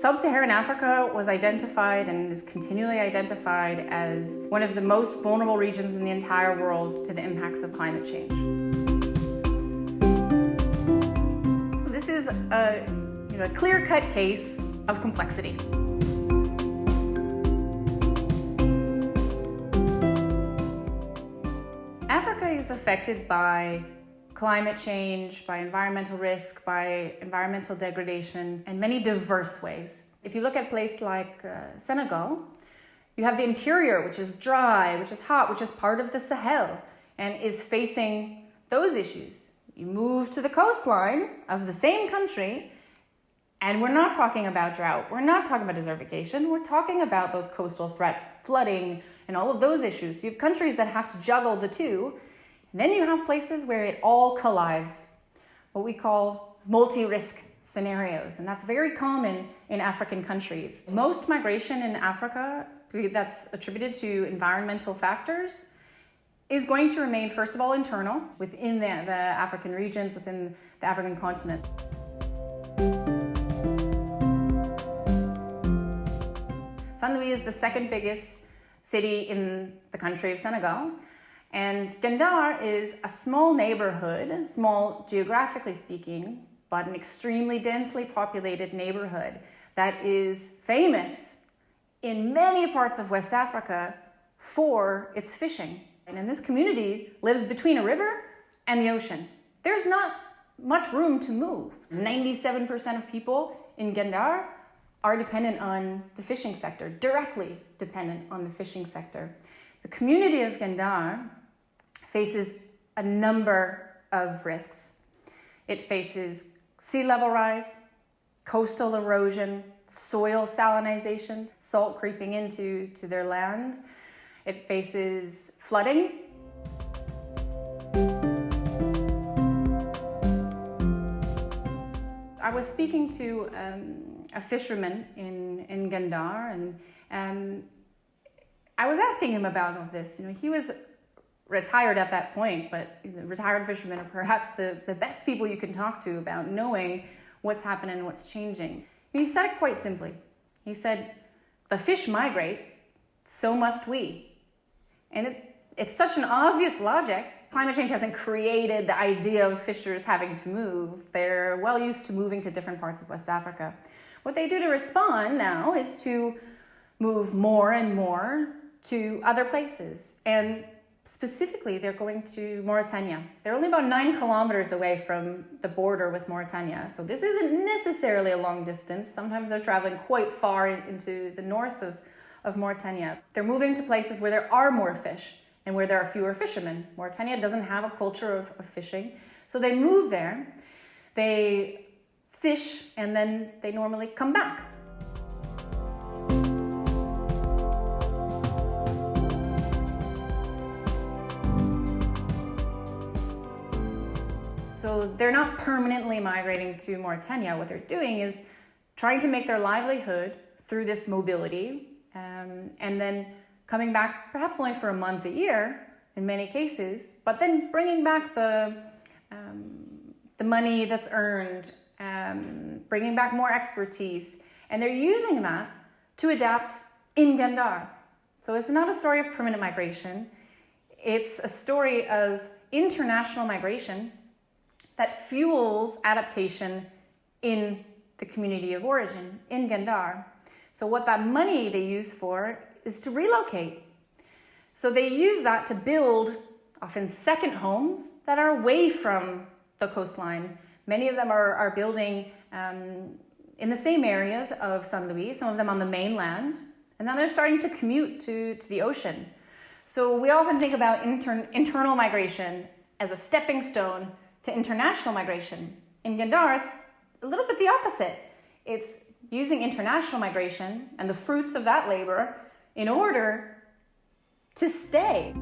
Sub-Saharan Africa was identified and is continually identified as one of the most vulnerable regions in the entire world to the impacts of climate change. This is a, you know, a clear-cut case of complexity. Africa is affected by climate change, by environmental risk, by environmental degradation in many diverse ways. If you look at a place like uh, Senegal, you have the interior, which is dry, which is hot, which is part of the Sahel and is facing those issues. You move to the coastline of the same country and we're not talking about drought. We're not talking about desertification. We're talking about those coastal threats, flooding, and all of those issues. You have countries that have to juggle the two and then you have places where it all collides, what we call multi-risk scenarios. And that's very common in African countries. Most migration in Africa that's attributed to environmental factors is going to remain, first of all, internal within the, the African regions, within the African continent. Saint Louis is the second biggest city in the country of Senegal. And Guet Ndar is a small neighborhood, small geographically speaking, but an extremely densely populated neighborhood that is famous in many parts of West Africa for its fishing. And in this community lives between a river and the ocean. There's not much room to move. 97% of people in Guet Ndar are dependent on the fishing sector, directly dependent on the fishing sector. The community of Guet Ndar faces a number of risks. It faces sea level rise, coastal erosion, soil salinization, salt creeping into to their land. It faces flooding. I was speaking to um, a fisherman in, in Guet Ndar and um, I was asking him about all this. You know, he was retired at that point, but retired fishermen are perhaps the, the best people you can talk to about knowing what's happening and what's changing. He said it quite simply. He said, the fish migrate, so must we. And it, it's such an obvious logic. Climate change hasn't created the idea of fishers having to move. They're well used to moving to different parts of West Africa. What they do to respond now is to move more and more to other places. And Specifically, they're going to Mauritania. They're only about nine kilometers away from the border with Mauritania. So this isn't necessarily a long distance. Sometimes they're traveling quite far into the north of, of Mauritania. They're moving to places where there are more fish and where there are fewer fishermen. Mauritania doesn't have a culture of, of fishing. So they move there, they fish, and then they normally come back. So they're not permanently migrating to Mauritania. What they're doing is trying to make their livelihood through this mobility um, and then coming back perhaps only for a month a year in many cases, but then bringing back the, um, the money that's earned, um, bringing back more expertise, and they're using that to adapt in Guet Ndar. So it's not a story of permanent migration. It's a story of international migration that fuels adaptation in the community of origin, in Guet Ndar. So what that money they use for is to relocate. So they use that to build often second homes that are away from the coastline. Many of them are, are building um, in the same areas of Saint Louis, some of them on the mainland, and then they're starting to commute to, to the ocean. So we often think about inter internal migration as a stepping stone to international migration. In Guet Ndar, it's a little bit the opposite. It's using international migration and the fruits of that labor in order to stay.